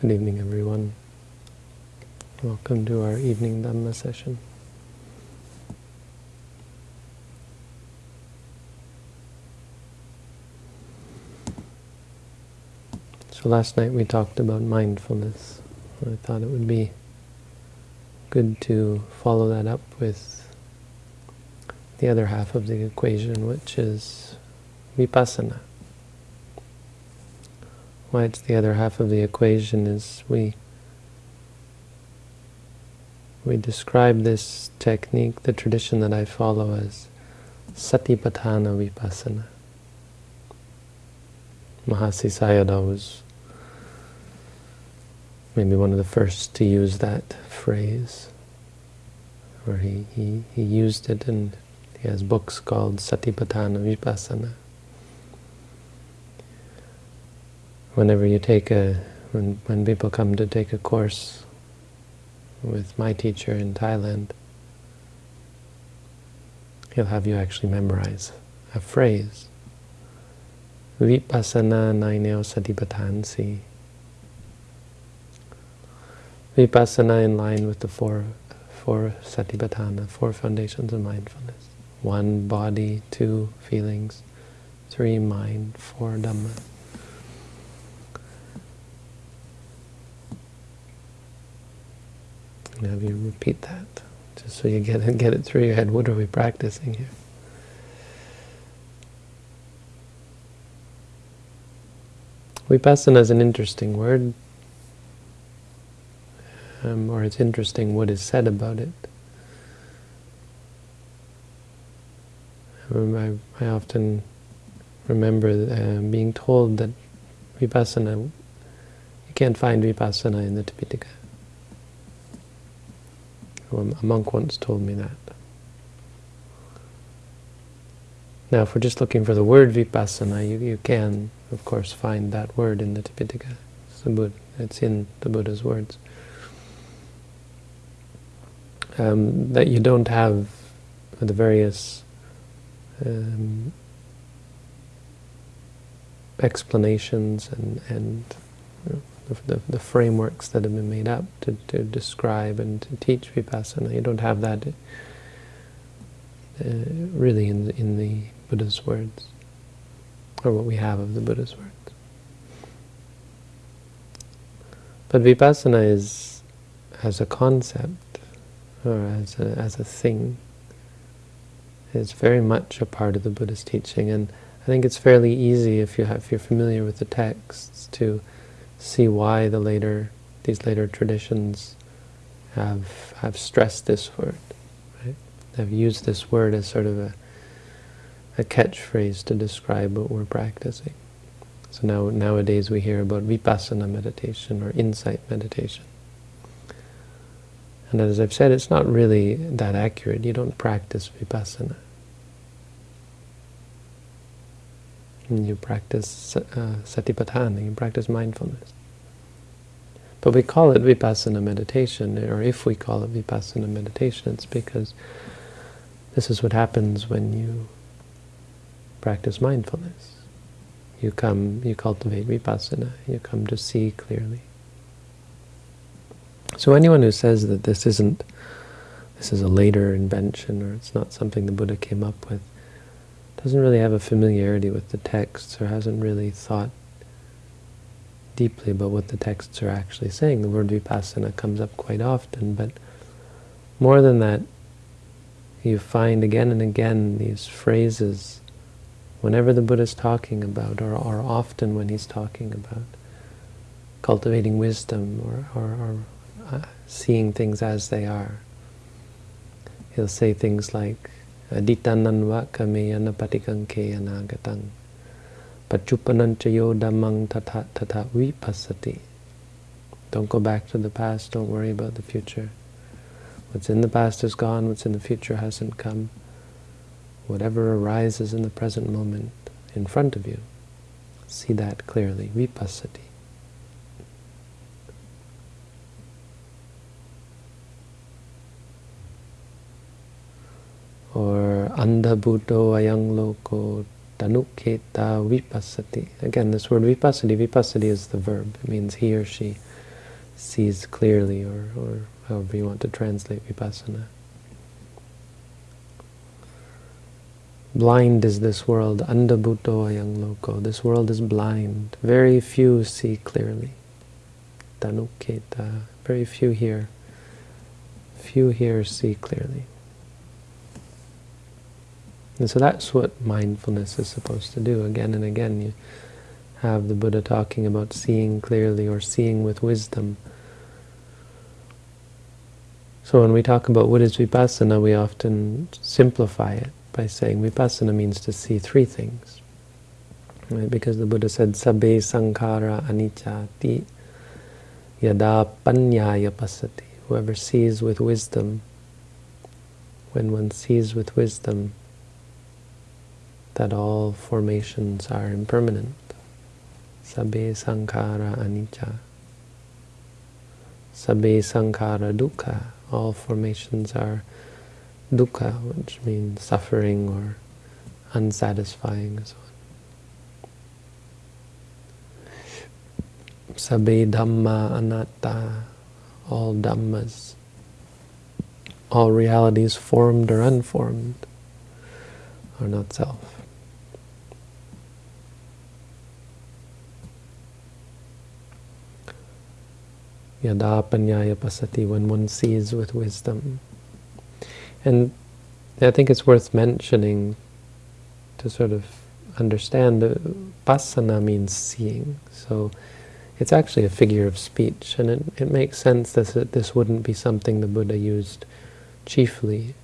Good evening, everyone. Welcome to our evening Dhamma session. So last night we talked about mindfulness. I thought it would be good to follow that up with the other half of the equation, which is vipassana. Why it's the other half of the equation is we we describe this technique, the tradition that I follow as Satipatthana Vipassana. Mahasi Sayadaw was maybe one of the first to use that phrase, where he, he, he used it and he has books called Satipatthana Vipassana. Whenever you take a, when, when people come to take a course with my teacher in Thailand, he'll have you actually memorize a phrase. Vipassana naineo satipattansi. Vipassana in line with the four, four satipatthana, four foundations of mindfulness. One, body, two, feelings, three, mind, four, Dhamma. And have you repeat that, just so you get it, get it through your head. What are we practicing here? Vipassana is an interesting word, um, or it's interesting what is said about it. I, I often remember uh, being told that Vipassana, you can't find Vipassana in the Tipitaka. A monk once told me that. Now, if we're just looking for the word vipassana, you, you can, of course, find that word in the Tipitaka. It's, the Buddha, it's in the Buddha's words. Um, that you don't have the various um, explanations and, and you know, the, the, frameworks that have been made up to, to describe and to teach vipassana. You don't have that uh, really in the, in the Buddha's words, or what we have of the Buddha's words. But vipassana is, as a concept, or as a, as a thing, is very much a part of the Buddha's teaching, and I think it's fairly easy if you have, if you're familiar with the texts to see why the later these later traditions have have stressed this word. Right? Have used this word as sort of a a catchphrase to describe what we're practicing. So now nowadays we hear about vipassana meditation or insight meditation. And as I've said, it's not really that accurate. You don't practice vipassana. You practice uh, satipatthana, you practice mindfulness. But we call it vipassana meditation, or if we call it vipassana meditation, it's because this is what happens when you practice mindfulness. You come, you cultivate vipassana, you come to see clearly. So anyone who says that this isn't, this is a later invention, or it's not something the Buddha came up with, doesn't really have a familiarity with the texts or hasn't really thought deeply about what the texts are actually saying. The word vipassana comes up quite often, but more than that, you find again and again these phrases whenever the Buddha is talking about, or, or often when he's talking about cultivating wisdom or, or, or uh, seeing things as they are. He'll say things like, Aditananva kameyana patikanke anagatang. Pachupananchayo dhammang tata tata vipassati. Don't go back to the past, don't worry about the future. What's in the past is gone, what's in the future hasn't come. Whatever arises in the present moment in front of you, see that clearly, vipassati. Or anda buddho ayang loko tanuketa vipassati. Again, this word vipassati, vipassati is the verb. It means he or she sees clearly, or, or however you want to translate vipassana. Blind is this world, andabhuto ayang loko. This world is blind. Very few see clearly. Tanuketa. Very few here. Few here see clearly. And so that's what mindfulness is supposed to do. Again and again you have the Buddha talking about seeing clearly or seeing with wisdom. So when we talk about what is vipassana, we often simplify it by saying vipassana means to see three things. Right? Because the Buddha said, Sabbe sankhara anicca ti yada panyaya pasati. Whoever sees with wisdom, when one sees with wisdom that all formations are impermanent. Sabbe sankhara anicca. Sabbe sankhara dukkha. All formations are dukkha, which means suffering or unsatisfying so on. Sabbe dhamma anatta, all dhammas, all realities formed or unformed are not self. Yada panyaya pasati, when one sees with wisdom. And I think it's worth mentioning to sort of understand that pasana means seeing. So it's actually a figure of speech, and it, it makes sense that this wouldn't be something the Buddha used chiefly.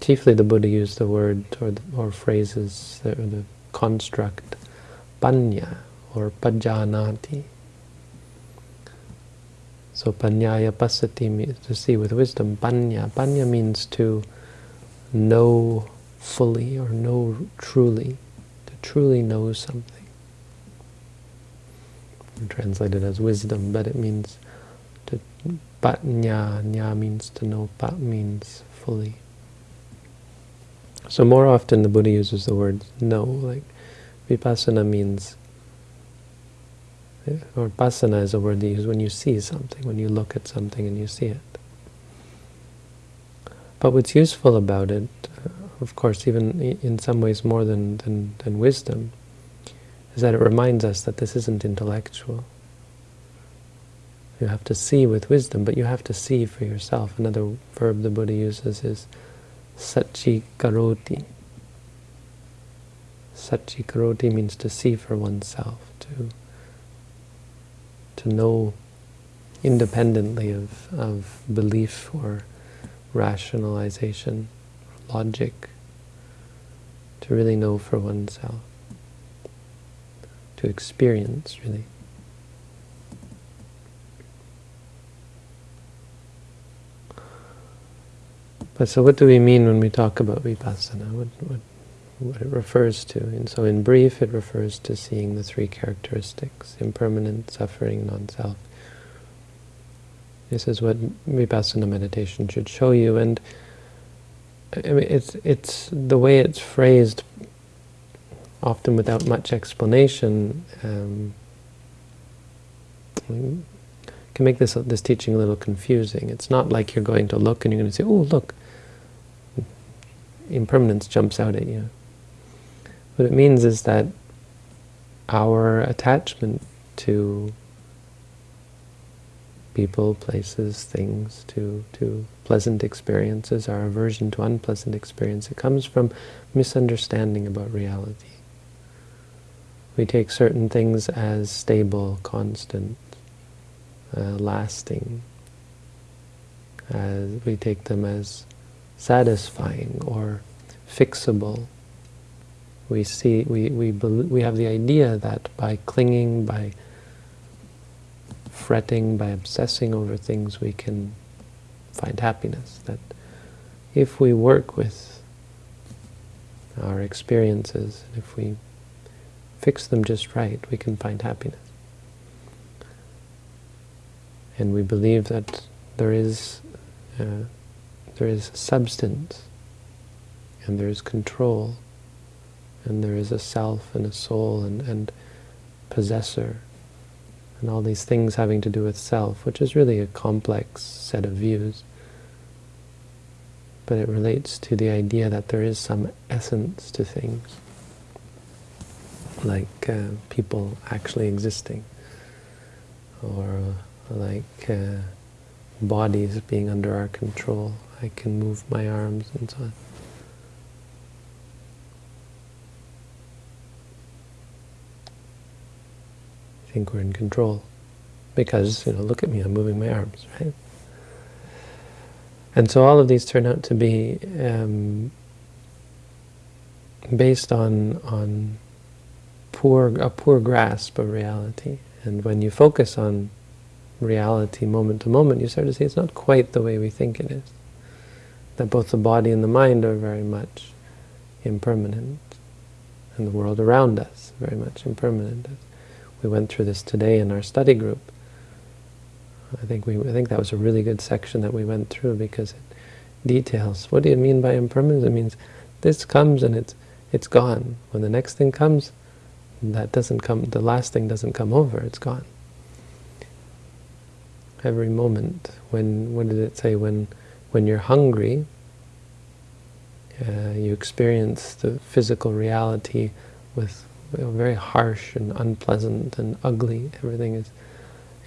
Chiefly the Buddha used the word or, the, or phrases, or the construct, panya, or pajanati. So panyaya pasati means to see with wisdom. Panya. Panya means to know fully or know truly, to truly know something. Translated as wisdom, but it means to panya. Nya means to know. Pa means fully. So more often the Buddha uses the word know, like vipassana means or pasana is a word they use when you see something, when you look at something and you see it. But what's useful about it, uh, of course, even in some ways more than, than, than wisdom, is that it reminds us that this isn't intellectual. You have to see with wisdom, but you have to see for yourself. Another verb the Buddha uses is sachi karoti. Sachi karoti means to see for oneself, to to know independently of, of belief or rationalization, or logic, to really know for oneself, to experience, really. But so what do we mean when we talk about vipassana? What, what, what it refers to. And so in brief, it refers to seeing the three characteristics, impermanent, suffering, non-self. This is what Vipassana meditation should show you. And I mean, it's, it's the way it's phrased, often without much explanation, um, can make this, this teaching a little confusing. It's not like you're going to look and you're going to say, oh, look, impermanence jumps out at you. What it means is that our attachment to people, places, things, to, to pleasant experiences, our aversion to unpleasant experience, it comes from misunderstanding about reality. We take certain things as stable, constant, uh, lasting. As we take them as satisfying or fixable we see, we, we, we have the idea that by clinging, by fretting, by obsessing over things, we can find happiness. That if we work with our experiences, if we fix them just right, we can find happiness. And we believe that there is uh, there is substance and there is control and there is a self and a soul and, and possessor and all these things having to do with self, which is really a complex set of views. But it relates to the idea that there is some essence to things, like uh, people actually existing, or uh, like uh, bodies being under our control. I can move my arms and so on. Think we're in control. Because, you know, look at me, I'm moving my arms, right? And so all of these turn out to be um, based on on poor a poor grasp of reality. And when you focus on reality moment to moment, you start to see it's not quite the way we think it is. That both the body and the mind are very much impermanent, and the world around us very much impermanent. We went through this today in our study group. I think we I think that was a really good section that we went through because it details. What do you mean by impermanence? It means this comes and it's it's gone. When the next thing comes, that doesn't come. The last thing doesn't come over. It's gone. Every moment. When what did it say? When when you're hungry, uh, you experience the physical reality with you know, very harsh and unpleasant and ugly. Everything is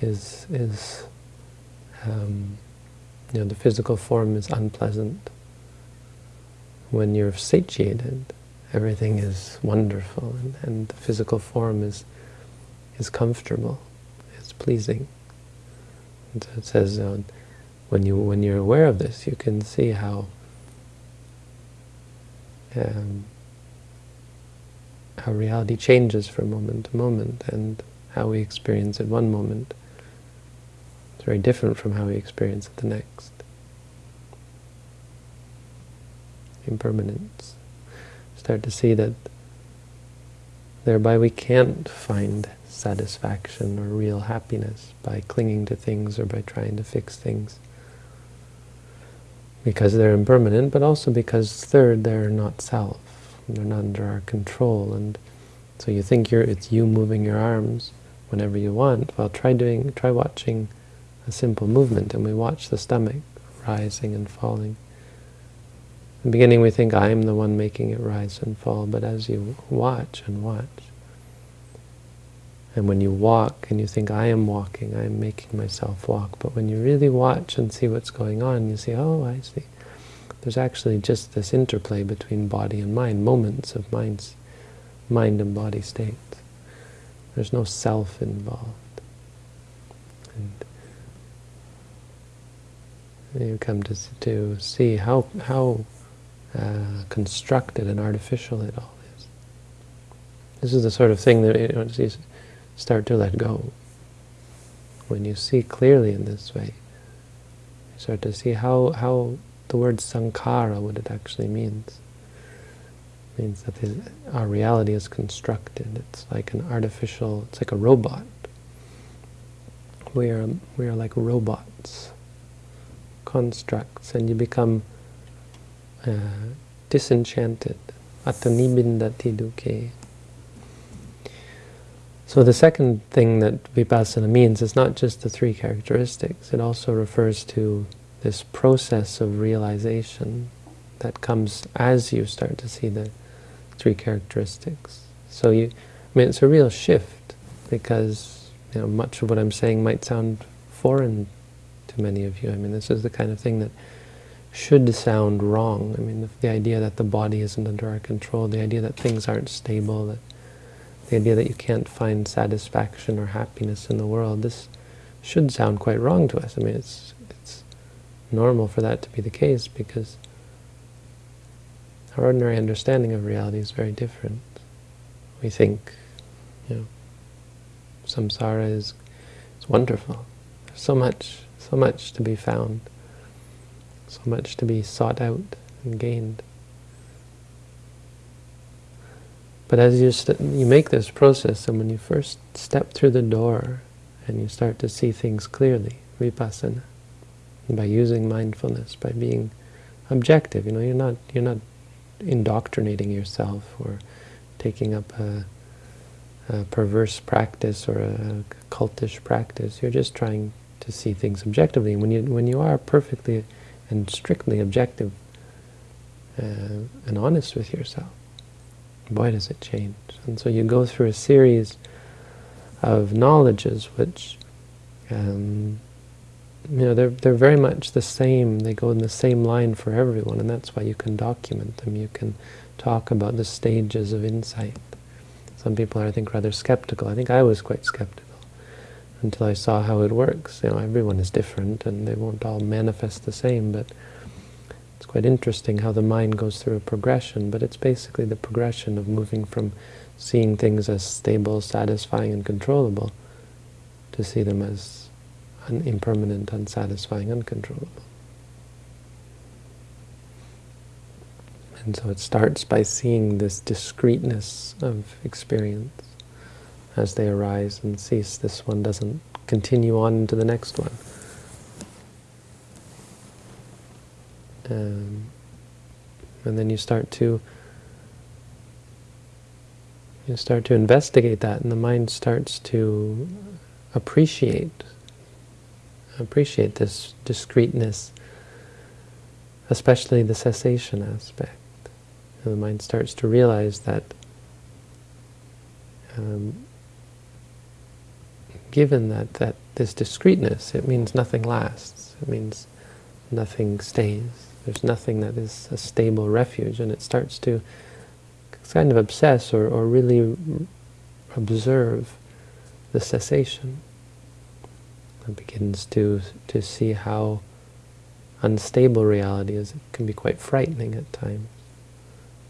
is is um, you know the physical form is unpleasant. When you're satiated, everything is wonderful, and, and the physical form is is comfortable, it's pleasing. And so it says uh, when you when you're aware of this, you can see how. Um, how reality changes from moment to moment and how we experience it one moment. It's very different from how we experience it the next. Impermanence. Start to see that thereby we can't find satisfaction or real happiness by clinging to things or by trying to fix things. Because they're impermanent, but also because, third, they're not self they're not under our control. And so you think you're it's you moving your arms whenever you want. Well, try doing, try watching a simple movement, and we watch the stomach rising and falling. In the beginning, we think I'm the one making it rise and fall, but as you watch and watch, and when you walk and you think, I am walking, I am making myself walk, but when you really watch and see what's going on, you see, oh, I see. There's actually just this interplay between body and mind, moments of mind's, mind and body states. There's no self involved. And you come to, to see how, how uh, constructed and artificial it all is. This is the sort of thing that you, know, you start to let go. When you see clearly in this way, you start to see how, how the word sankhara, what it actually means. It means that our reality is constructed. It's like an artificial, it's like a robot. We are, we are like robots, constructs, and you become uh, disenchanted. Atanibindati dukkhe. So the second thing that vipassana means is not just the three characteristics, it also refers to this process of realization that comes as you start to see the three characteristics. So you, I mean, it's a real shift because you know much of what I'm saying might sound foreign to many of you. I mean, this is the kind of thing that should sound wrong. I mean, the, the idea that the body isn't under our control, the idea that things aren't stable, that the idea that you can't find satisfaction or happiness in the world, this should sound quite wrong to us. I mean, it's normal for that to be the case because our ordinary understanding of reality is very different. We think, you know, samsara is, is wonderful. There's so much, so much to be found, so much to be sought out and gained. But as you, you make this process, and when you first step through the door and you start to see things clearly, vipassana, by using mindfulness, by being objective. You know, you're not you're not indoctrinating yourself or taking up a, a perverse practice or a cultish practice. You're just trying to see things objectively. When you when you are perfectly and strictly objective uh, and honest with yourself, boy, does it change. And so you go through a series of knowledges which, um, you know, they're, they're very much the same. They go in the same line for everyone, and that's why you can document them. You can talk about the stages of insight. Some people are, I think, rather skeptical. I think I was quite skeptical until I saw how it works. You know, everyone is different, and they won't all manifest the same, but it's quite interesting how the mind goes through a progression, but it's basically the progression of moving from seeing things as stable, satisfying, and controllable to see them as un impermanent, unsatisfying, uncontrollable. And so it starts by seeing this discreteness of experience as they arise and cease. This one doesn't continue on to the next one. Um, and then you start to you start to investigate that, and the mind starts to appreciate appreciate this discreteness, especially the cessation aspect. And the mind starts to realize that um, given that, that this discreteness, it means nothing lasts. It means nothing stays. There's nothing that is a stable refuge, and it starts to kind of obsess or, or really observe the cessation. Begins to, to see how unstable reality is. It can be quite frightening at times.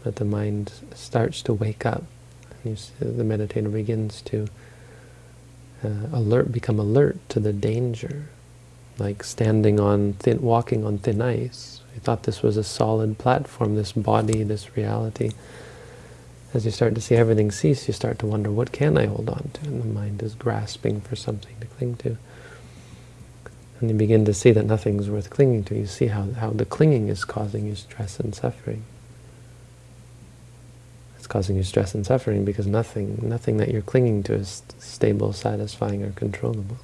But the mind starts to wake up. And the meditator begins to uh, alert, become alert to the danger, like standing on thin, walking on thin ice. I thought this was a solid platform, this body, this reality as you start to see everything cease, you start to wonder, what can I hold on to? And the mind is grasping for something to cling to. And you begin to see that nothing's worth clinging to. You see how, how the clinging is causing you stress and suffering. It's causing you stress and suffering because nothing, nothing that you're clinging to is stable, satisfying, or controllable.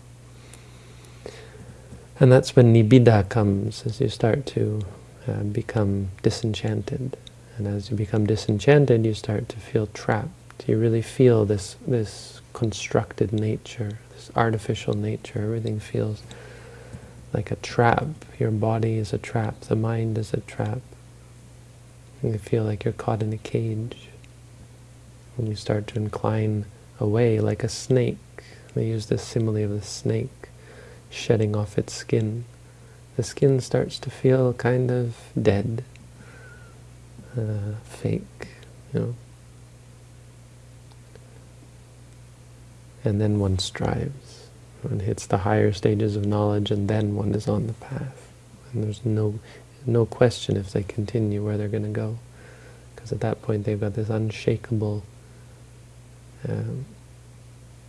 And that's when nibbida comes, as you start to uh, become disenchanted. And as you become disenchanted, you start to feel trapped. You really feel this, this constructed nature, this artificial nature. Everything feels like a trap. Your body is a trap. The mind is a trap. And you feel like you're caught in a cage. When you start to incline away like a snake, they use this simile of the snake shedding off its skin. The skin starts to feel kind of dead uh, fake, you know. And then one strives. One hits the higher stages of knowledge and then one is on the path. And there's no, no question if they continue where they're going to go. Because at that point they've got this unshakable um,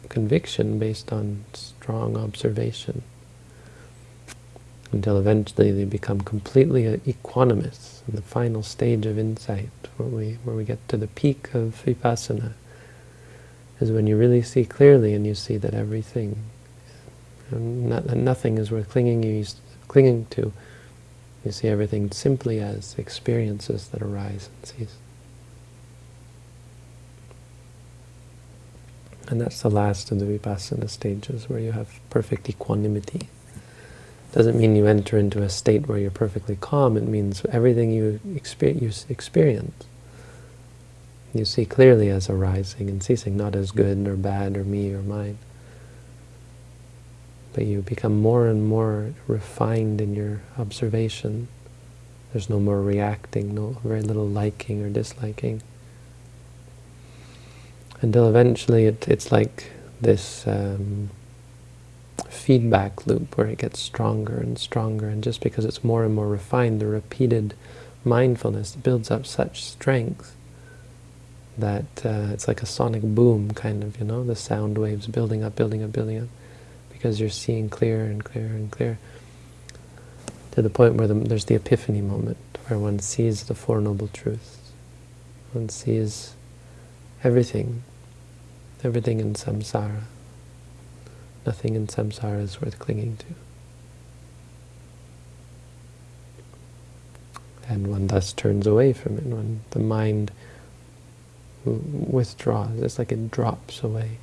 conviction based on strong observation until eventually they become completely equanimous in the final stage of insight, where we, where we get to the peak of vipassana, is when you really see clearly and you see that everything, not, nothing is worth clinging, clinging to. You see everything simply as experiences that arise and cease. And that's the last of the vipassana stages, where you have perfect equanimity doesn't mean you enter into a state where you're perfectly calm. It means everything you, you experience, you see clearly as arising and ceasing, not as good or bad or me or mine. You become more and more refined in your observation. There's no more reacting, no very little liking or disliking. Until eventually it, it's like this um, feedback loop where it gets stronger and stronger, and just because it's more and more refined, the repeated mindfulness builds up such strength that uh, it's like a sonic boom, kind of, you know, the sound waves building up, building up, building up, because you're seeing clearer and clearer and clearer, to the point where the, there's the epiphany moment, where one sees the Four Noble Truths. One sees everything everything in samsara. Nothing in samsara is worth clinging to. And one thus turns away from it, when the mind withdraws, it's like it drops away,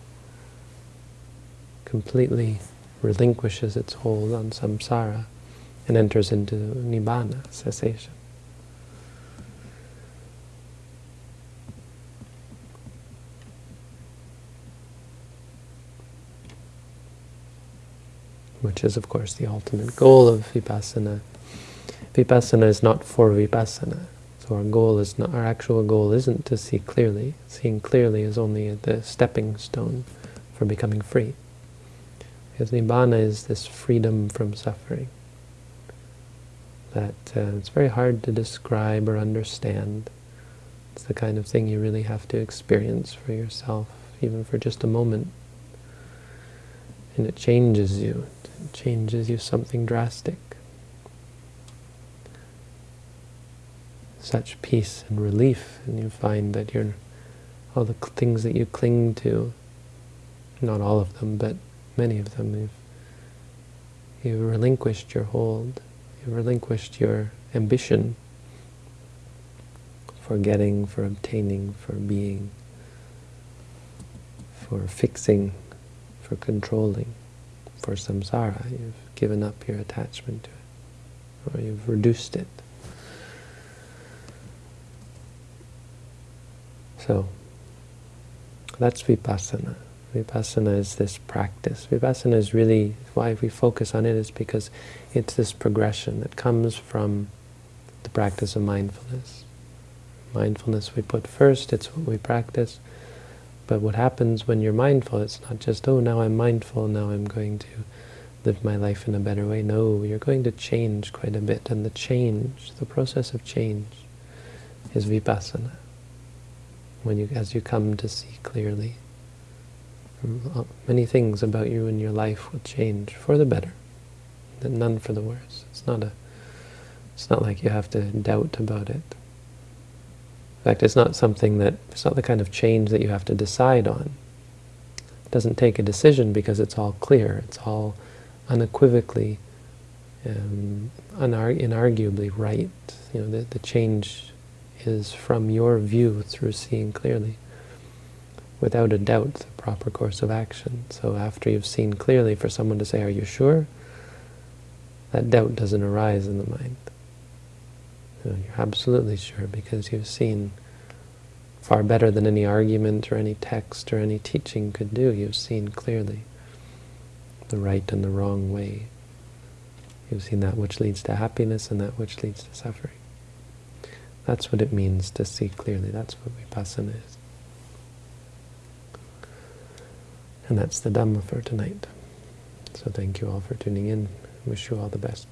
completely relinquishes its hold on samsara and enters into nibbana, cessation. Which is, of course, the ultimate goal of vipassana. Vipassana is not for vipassana. So our goal is not, our actual goal isn't to see clearly. Seeing clearly is only the stepping stone for becoming free. Because Nibbana is this freedom from suffering. That uh, it's very hard to describe or understand. It's the kind of thing you really have to experience for yourself, even for just a moment. And it changes you. It changes you something drastic. Such peace and relief, and you find that you're all the things that you cling to, not all of them, but many of them, you've, you've relinquished your hold, you've relinquished your ambition for getting, for obtaining, for being, for fixing, for controlling, for samsara. You've given up your attachment to it, or you've reduced it. So, that's vipassana. Vipassana is this practice. Vipassana is really, why we focus on it is because it's this progression that comes from the practice of mindfulness. Mindfulness we put first, it's what we practice. But what happens when you're mindful, it's not just, oh, now I'm mindful, now I'm going to live my life in a better way. No, you're going to change quite a bit. And the change, the process of change, is vipassana. When you, as you come to see clearly many things about you and your life will change for the better, and none for the worse. It's not a. It's not like you have to doubt about it. In fact, it's not something that it's not the kind of change that you have to decide on. It doesn't take a decision because it's all clear. It's all unequivocally, um, inarguably right. You know, the, the change is from your view through seeing clearly without a doubt the proper course of action. So after you've seen clearly, for someone to say, are you sure? That doubt doesn't arise in the mind. You know, you're absolutely sure because you've seen far better than any argument or any text or any teaching could do. You've seen clearly the right and the wrong way. You've seen that which leads to happiness and that which leads to suffering. That's what it means to see clearly. That's what vipassana is. And that's the Dhamma for tonight. So thank you all for tuning in. Wish you all the best.